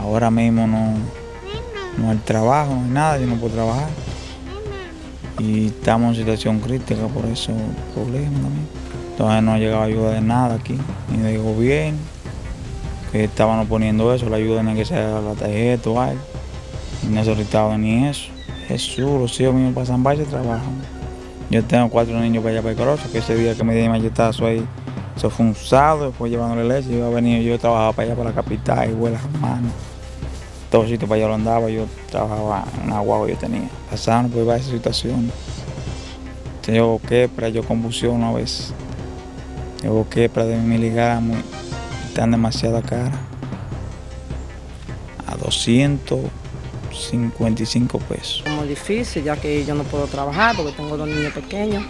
Ahora mismo no, no hay trabajo, no hay nada, yo no puedo trabajar. Y estamos en situación crítica por esos problemas también. Entonces no ha llegado ayuda de nada aquí, ni del gobierno, que estaban poniendo eso, la ayuda en que sea la tarjeta o algo. Y no ha ni eso. Jesús, los hijos míos pasan varios trabajan. Yo tengo cuatro niños para allá para el Corozo, que ese día que me di machetazo ahí, eso fue un sábado, después llevándole leche, yo venía, yo trabajaba para allá para la capital, y vuelas hermanos. Todos sitios para allá lo andaba, yo trabajaba en agua yo tenía. Pasaron por varias situaciones. Yo quepra, yo convulsiono a veces. Yo quepra de mi ligamo, están demasiado caras. A 200 55 pesos. Muy difícil, ya que yo no puedo trabajar porque tengo dos niños pequeños.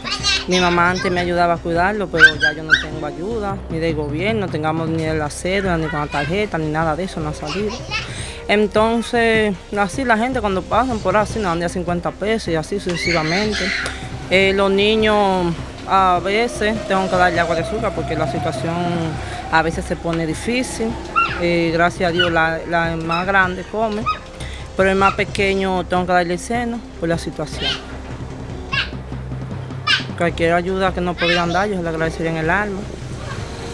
Mi mamá antes me ayudaba a cuidarlo, pero ya yo no tengo ayuda, ni del gobierno, no tengamos ni la cédula, ni con la tarjeta, ni nada de eso, no ha salido. Entonces, así la gente cuando pasan por así nos dan de 50 pesos y así sucesivamente. Eh, los niños a veces tengo que darle agua de azúcar porque la situación a veces se pone difícil. Eh, gracias a Dios la, la más grande come pero el más pequeño tengo que darle el seno por la situación. Cualquier ayuda que nos podrían dar, yo se la agradecería en el alma,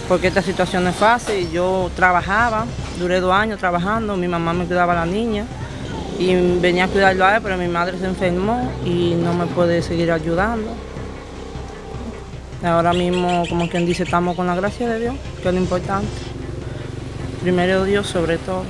porque esta situación es fácil. Yo trabajaba, duré dos años trabajando, mi mamá me cuidaba a la niña y venía a cuidarlo a él, pero mi madre se enfermó y no me puede seguir ayudando. Ahora mismo, como quien dice, estamos con la gracia de Dios, que es lo importante. Primero Dios sobre todo.